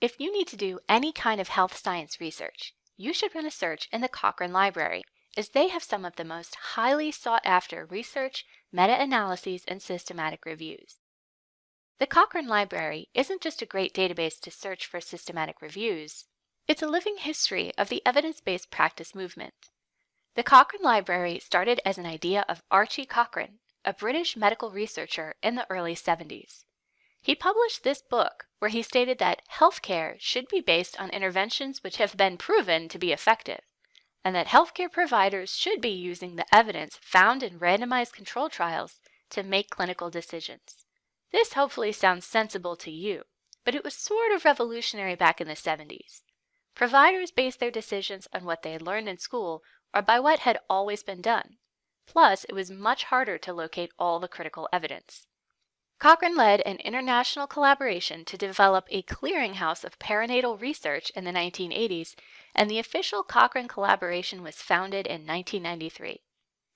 If you need to do any kind of health science research, you should run a search in the Cochrane Library, as they have some of the most highly sought after research, meta-analyses, and systematic reviews. The Cochrane Library isn't just a great database to search for systematic reviews, it's a living history of the evidence-based practice movement. The Cochrane Library started as an idea of Archie Cochrane, a British medical researcher in the early 70s. He published this book where he stated that healthcare should be based on interventions which have been proven to be effective, and that healthcare providers should be using the evidence found in randomized control trials to make clinical decisions. This hopefully sounds sensible to you, but it was sort of revolutionary back in the 70s. Providers based their decisions on what they had learned in school or by what had always been done. Plus, it was much harder to locate all the critical evidence. Cochrane led an international collaboration to develop a clearinghouse of perinatal research in the 1980s, and the official Cochrane collaboration was founded in 1993.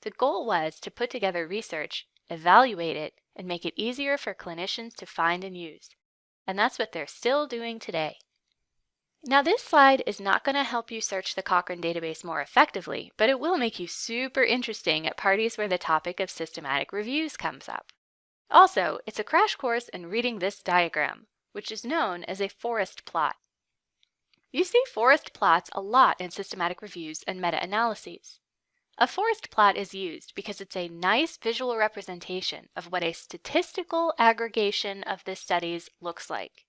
The goal was to put together research, evaluate it, and make it easier for clinicians to find and use. And that's what they're still doing today. Now this slide is not going to help you search the Cochrane database more effectively, but it will make you super interesting at parties where the topic of systematic reviews comes up. Also, it's a crash course in reading this diagram, which is known as a forest plot. You see forest plots a lot in systematic reviews and meta-analyses. A forest plot is used because it's a nice visual representation of what a statistical aggregation of the studies looks like.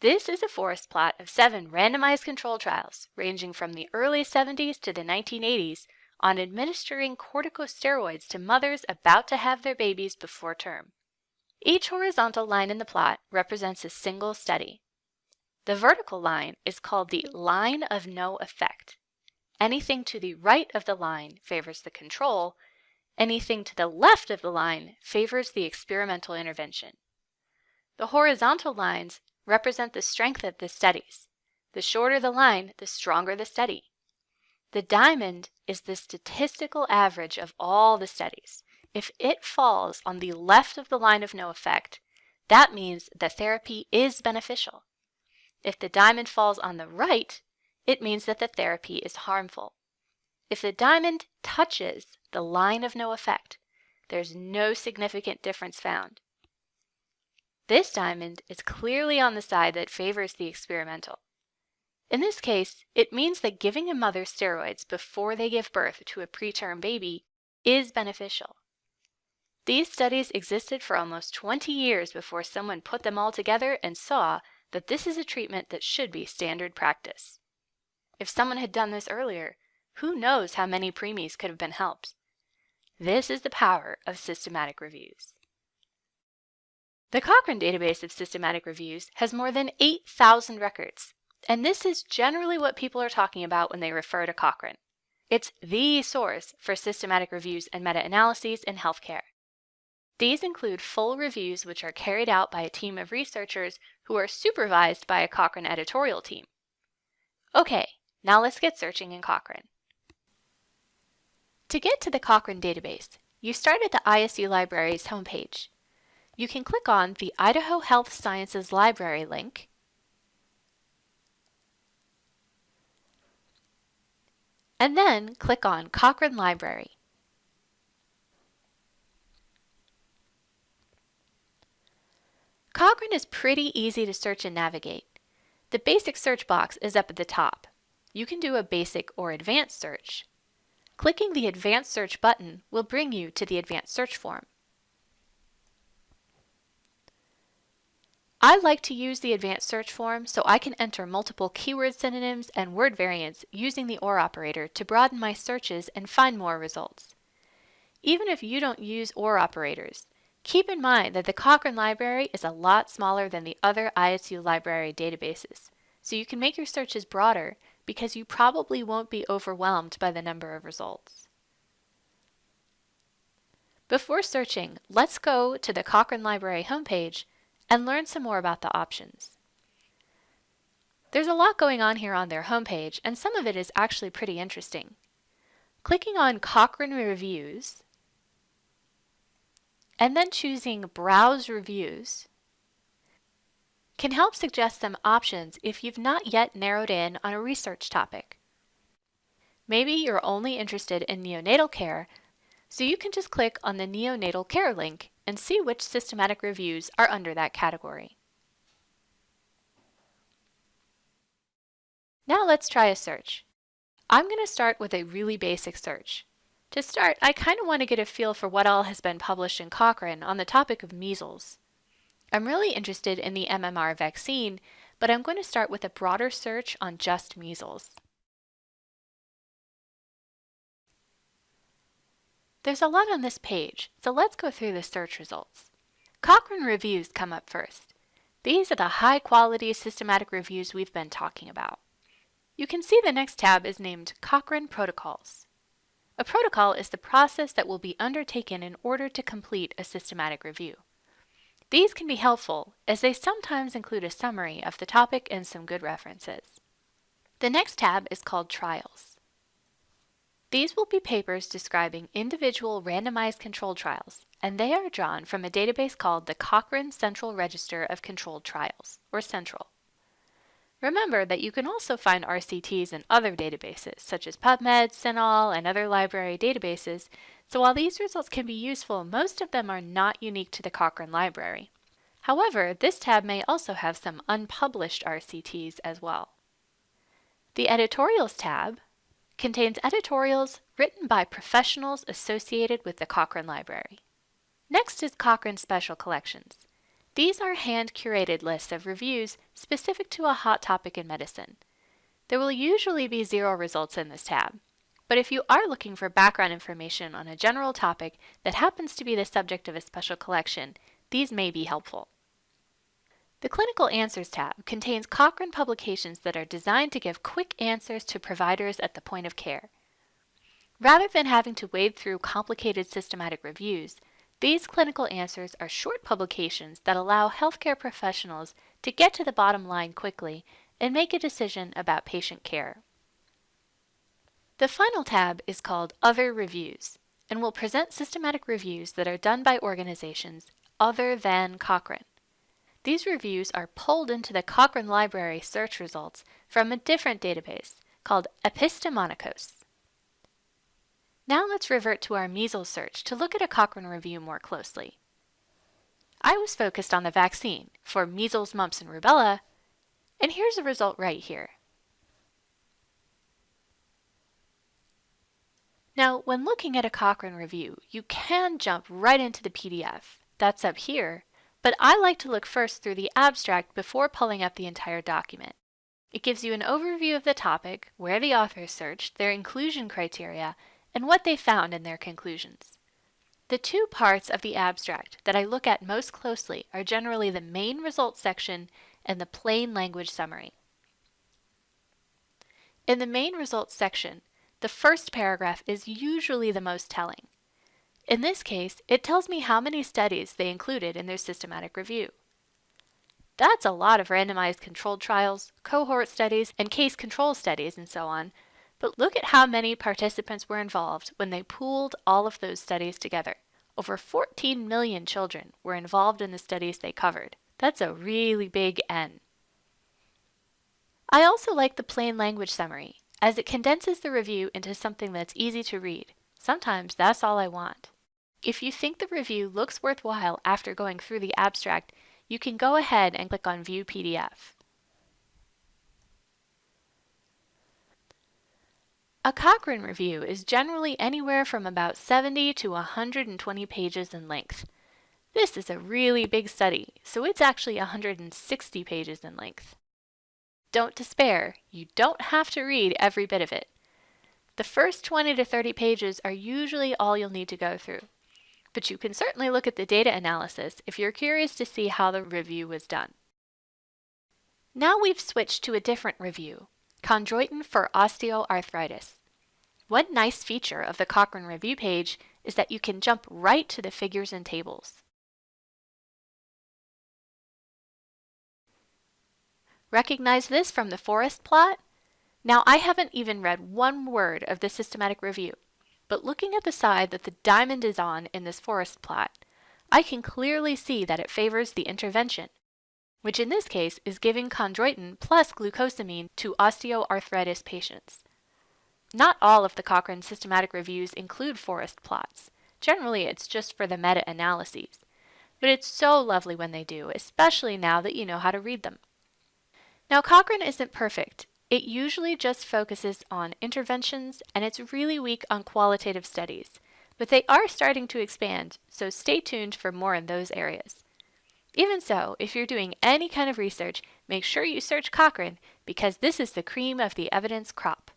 This is a forest plot of seven randomized control trials ranging from the early 70s to the 1980s on administering corticosteroids to mothers about to have their babies before term. Each horizontal line in the plot represents a single study. The vertical line is called the line of no effect. Anything to the right of the line favors the control, anything to the left of the line favors the experimental intervention. The horizontal lines represent the strength of the studies. The shorter the line, the stronger the study. The diamond is the statistical average of all the studies. If it falls on the left of the line of no effect, that means the therapy is beneficial. If the diamond falls on the right, it means that the therapy is harmful. If the diamond touches the line of no effect, there's no significant difference found. This diamond is clearly on the side that favors the experimental. In this case, it means that giving a mother steroids before they give birth to a preterm baby is beneficial. These studies existed for almost 20 years before someone put them all together and saw that this is a treatment that should be standard practice. If someone had done this earlier, who knows how many preemies could have been helped. This is the power of systematic reviews. The Cochrane database of systematic reviews has more than 8,000 records, and this is generally what people are talking about when they refer to Cochrane. It's the source for systematic reviews and meta-analyses in healthcare. These include full reviews which are carried out by a team of researchers who are supervised by a Cochrane editorial team. Okay, now let's get searching in Cochrane. To get to the Cochrane database, you start at the ISU Library's homepage you can click on the Idaho Health Sciences Library link and then click on Cochrane Library. Cochrane is pretty easy to search and navigate. The basic search box is up at the top. You can do a basic or advanced search. Clicking the Advanced Search button will bring you to the Advanced Search form. I like to use the advanced search form so I can enter multiple keyword synonyms and word variants using the OR operator to broaden my searches and find more results. Even if you don't use OR operators, keep in mind that the Cochrane library is a lot smaller than the other ISU library databases, so you can make your searches broader because you probably won't be overwhelmed by the number of results. Before searching, let's go to the Cochrane Library homepage and learn some more about the options. There's a lot going on here on their homepage, and some of it is actually pretty interesting. Clicking on Cochrane Reviews, and then choosing Browse Reviews, can help suggest some options if you've not yet narrowed in on a research topic. Maybe you're only interested in neonatal care, so you can just click on the neonatal care link and see which systematic reviews are under that category. Now let's try a search. I'm going to start with a really basic search. To start, I kind of want to get a feel for what all has been published in Cochrane on the topic of measles. I'm really interested in the MMR vaccine, but I'm going to start with a broader search on just measles. There's a lot on this page, so let's go through the search results. Cochrane reviews come up first. These are the high-quality systematic reviews we've been talking about. You can see the next tab is named Cochrane Protocols. A protocol is the process that will be undertaken in order to complete a systematic review. These can be helpful, as they sometimes include a summary of the topic and some good references. The next tab is called Trials. These will be papers describing individual randomized controlled trials, and they are drawn from a database called the Cochrane Central Register of Controlled Trials, or CENTRAL. Remember that you can also find RCTs in other databases, such as PubMed, CINAHL, and other library databases, so while these results can be useful, most of them are not unique to the Cochrane Library. However, this tab may also have some unpublished RCTs as well. The Editorials tab contains editorials written by professionals associated with the Cochrane Library. Next is Cochrane Special Collections. These are hand-curated lists of reviews specific to a hot topic in medicine. There will usually be zero results in this tab, but if you are looking for background information on a general topic that happens to be the subject of a special collection, these may be helpful. The Clinical Answers tab contains Cochrane publications that are designed to give quick answers to providers at the point of care. Rather than having to wade through complicated systematic reviews, these clinical answers are short publications that allow healthcare professionals to get to the bottom line quickly and make a decision about patient care. The final tab is called Other Reviews and will present systematic reviews that are done by organizations other than Cochrane. These reviews are pulled into the Cochrane Library search results from a different database called Epistemonikos. Now let's revert to our measles search to look at a Cochrane review more closely. I was focused on the vaccine for measles, mumps, and rubella, and here's a result right here. Now, when looking at a Cochrane review, you can jump right into the PDF. That's up here, but I like to look first through the abstract before pulling up the entire document. It gives you an overview of the topic, where the authors searched, their inclusion criteria, and what they found in their conclusions. The two parts of the abstract that I look at most closely are generally the main results section and the plain language summary. In the main results section, the first paragraph is usually the most telling. In this case, it tells me how many studies they included in their systematic review. That's a lot of randomized controlled trials, cohort studies, and case control studies, and so on, but look at how many participants were involved when they pooled all of those studies together. Over 14 million children were involved in the studies they covered. That's a really big N. I also like the plain language summary, as it condenses the review into something that's easy to read. Sometimes that's all I want. If you think the review looks worthwhile after going through the abstract, you can go ahead and click on View PDF. A Cochrane review is generally anywhere from about 70 to 120 pages in length. This is a really big study, so it's actually 160 pages in length. Don't despair, you don't have to read every bit of it. The first 20 to 30 pages are usually all you'll need to go through, but you can certainly look at the data analysis if you're curious to see how the review was done. Now we've switched to a different review, Chondroitin for osteoarthritis. One nice feature of the Cochrane review page is that you can jump right to the figures and tables. Recognize this from the forest plot? Now I haven't even read one word of the systematic review, but looking at the side that the diamond is on in this forest plot, I can clearly see that it favors the intervention. which in this case is giving chondroitin plus glucosamine to osteoarthritis patients. Not all of the Cochrane systematic reviews include forest plots. Generally, it's just for the meta-analyses. But it's so lovely when they do, especially now that you know how to read them. Now, Cochrane isn't perfect. It usually just focuses on interventions and it's really weak on qualitative studies. But they are starting to expand, so stay tuned for more in those areas. Even so, if you're doing any kind of research, make sure you search Cochrane because this is the cream of the evidence crop.